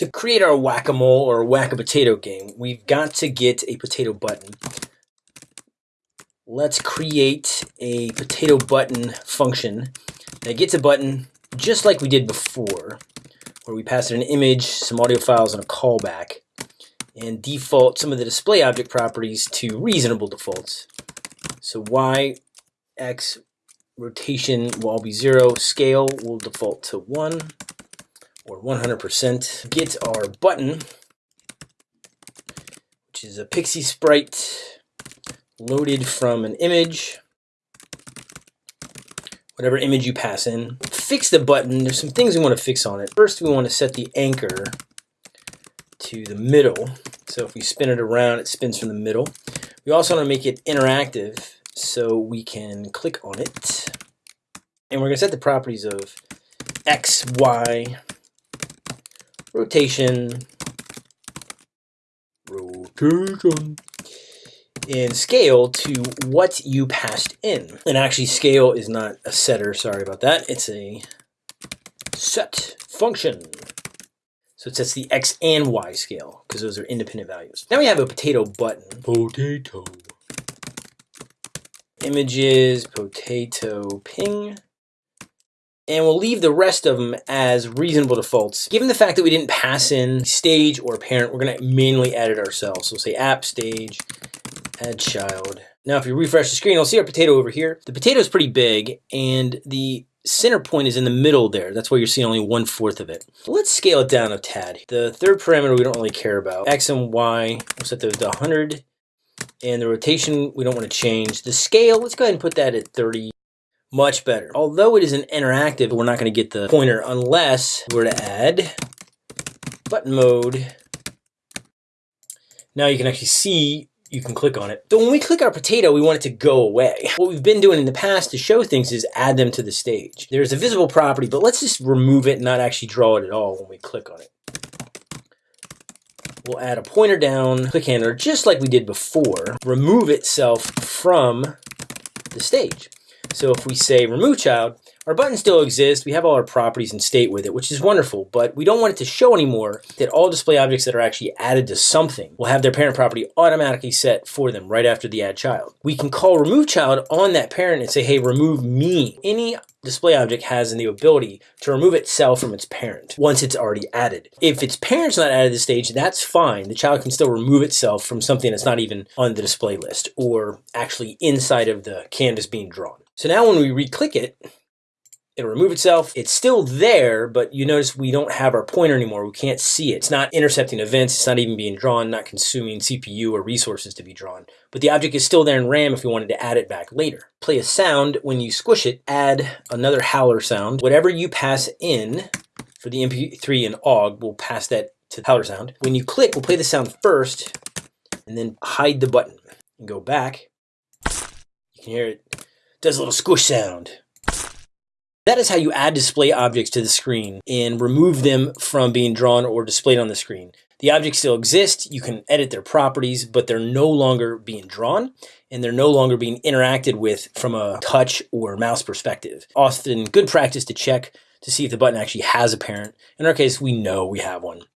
To create our whack-a-mole or whack-a-potato game, we've got to get a potato button. Let's create a potato button function that gets a button just like we did before, where we pass it an image, some audio files, and a callback, and default some of the display object properties to reasonable defaults. So y, x, rotation will all be zero, scale will default to one, or 100%. Get our button, which is a Pixi sprite loaded from an image, whatever image you pass in. Fix the button. There's some things we want to fix on it. First, we want to set the anchor to the middle. So if we spin it around, it spins from the middle. We also want to make it interactive so we can click on it. And we're going to set the properties of X, Y, rotation, rotation, and scale to what you passed in. And actually scale is not a setter, sorry about that. It's a set function. So it sets the X and Y scale because those are independent values. Now we have a potato button. Potato. Images, potato ping and we'll leave the rest of them as reasonable defaults. Given the fact that we didn't pass in stage or parent, we're gonna manually edit ourselves. So we'll say app stage, add child. Now if you refresh the screen, you'll see our potato over here. The potato is pretty big and the center point is in the middle there. That's why you're seeing only one fourth of it. Let's scale it down a tad. The third parameter we don't really care about. X and Y, we'll set those to 100. And the rotation, we don't want to change. The scale, let's go ahead and put that at 30 much better. Although it is an interactive, we're not going to get the pointer unless we're to add button mode. Now you can actually see you can click on it. So when we click our potato, we want it to go away. What we've been doing in the past to show things is add them to the stage. There's a visible property, but let's just remove it and not actually draw it at all when we click on it. We'll add a pointer down, click handler, just like we did before. Remove itself from the stage. So if we say remove child, our button still exists. We have all our properties and state with it, which is wonderful, but we don't want it to show anymore that all display objects that are actually added to something will have their parent property automatically set for them right after the add child. We can call remove child on that parent and say, hey, remove me. Any display object has the ability to remove itself from its parent once it's already added. If its parent's not added to the stage, that's fine. The child can still remove itself from something that's not even on the display list or actually inside of the canvas being drawn. So now when we re-click it, it'll remove itself. It's still there, but you notice we don't have our pointer anymore. We can't see it. It's not intercepting events. It's not even being drawn, not consuming CPU or resources to be drawn. But the object is still there in RAM if we wanted to add it back later. Play a sound. When you squish it, add another howler sound. Whatever you pass in for the MP3 and OGG, we'll pass that to the howler sound. When you click, we'll play the sound first and then hide the button and go back. You can hear it does a little squish sound. That is how you add display objects to the screen and remove them from being drawn or displayed on the screen. The objects still exist, you can edit their properties, but they're no longer being drawn and they're no longer being interacted with from a touch or mouse perspective. Often good practice to check to see if the button actually has a parent. In our case, we know we have one.